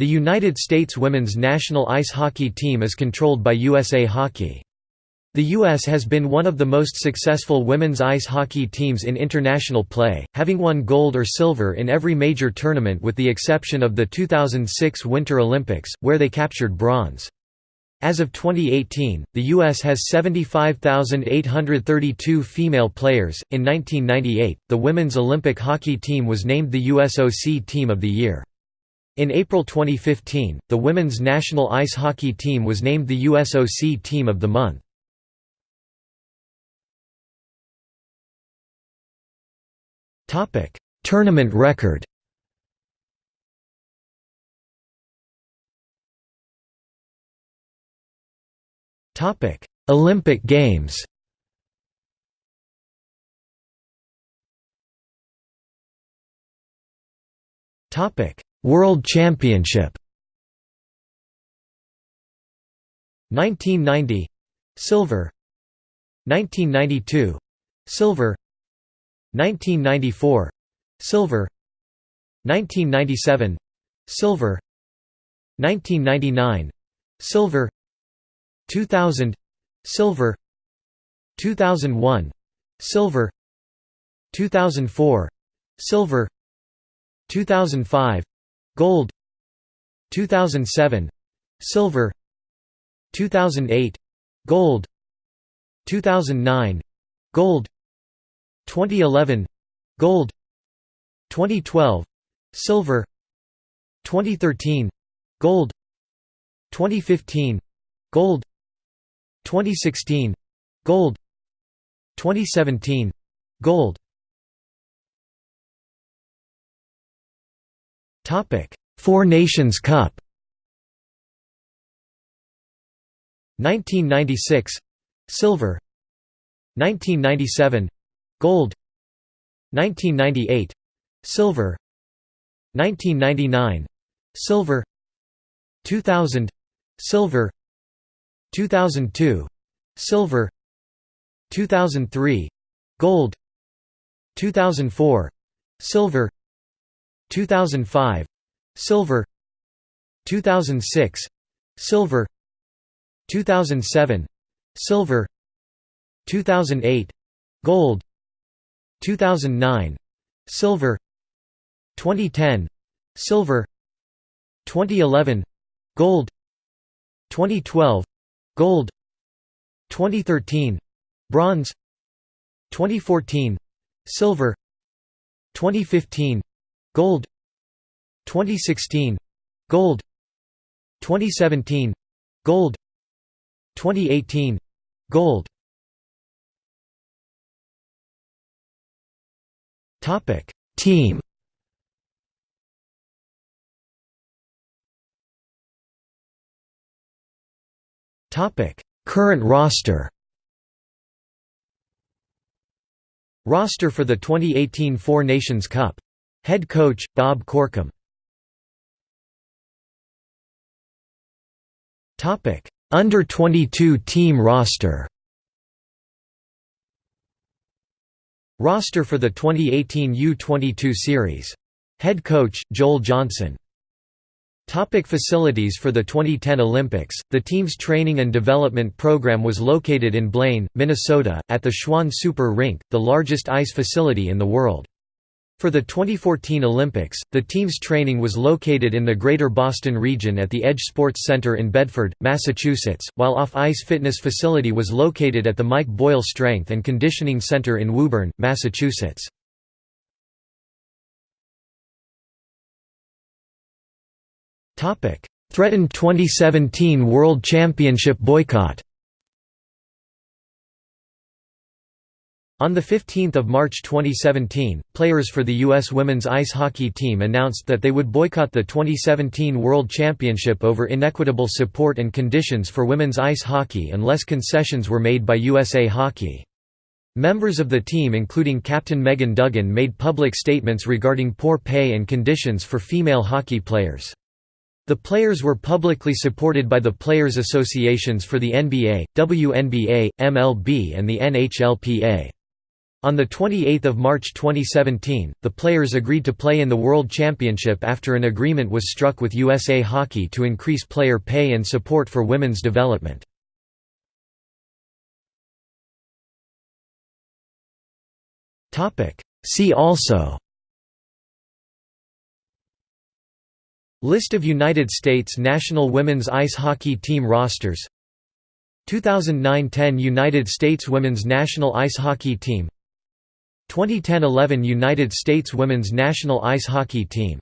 The United States women's national ice hockey team is controlled by USA Hockey. The U.S. has been one of the most successful women's ice hockey teams in international play, having won gold or silver in every major tournament with the exception of the 2006 Winter Olympics, where they captured bronze. As of 2018, the U.S. has 75,832 female players. In 1998, the women's Olympic hockey team was named the USOC Team of the Year. In April 2015, the women's national ice hockey team was named the USOC Team of the Month. Topic: Tournament record. Topic: Olympic Games. Topic: World Championship. 1990 silver. 1992 silver. 1994 silver. 1997 silver. 1999 silver. 2000 silver. 2001 silver. 2004 silver. 2005 gold 2007 silver 2008 gold 2009 gold 2011 gold 2012 silver 2013 gold 2015 gold 2016 gold 2017 gold Four Nations Cup. 1996 silver. 1997 Gold. 1998 Silver. 1999 Silver. 2000 Silver. 2002 Silver. 2003 Gold. 2004 Silver 2005 Silver 2006 Silver 2007 Silver 2008 Gold 2009 silver 2010 silver 2011 gold 2012 gold 2013 bronze 2014 silver 2015 gold. 2016 gold. 2017 gold. 2018 gold. Topic: Team. Topic: Current roster. Roster for the 2018 Four Nations Cup. Head coach Bob Corkum. Under 22 team roster. Roster for the 2018 U-22 series. Head coach, Joel Johnson. Topic facilities For the 2010 Olympics, the team's training and development program was located in Blaine, Minnesota, at the Schwan Super Rink, the largest ice facility in the world. For the 2014 Olympics, the team's training was located in the Greater Boston region at the Edge Sports Center in Bedford, Massachusetts, while off-ice fitness facility was located at the Mike Boyle Strength and Conditioning Center in Woburn, Massachusetts. Threatened 2017 World Championship boycott On 15 March 2017, players for the U.S. women's ice hockey team announced that they would boycott the 2017 World Championship over inequitable support and conditions for women's ice hockey unless concessions were made by USA Hockey. Members of the team including captain Megan Duggan made public statements regarding poor pay and conditions for female hockey players. The players were publicly supported by the players' associations for the NBA, WNBA, MLB and the NHLPA. On 28 March 2017, the players agreed to play in the World Championship after an agreement was struck with USA Hockey to increase player pay and support for women's development. See also List of United States national women's ice hockey team rosters. 2009–10 United States women's national ice hockey team 2010–11 United States women's national ice hockey team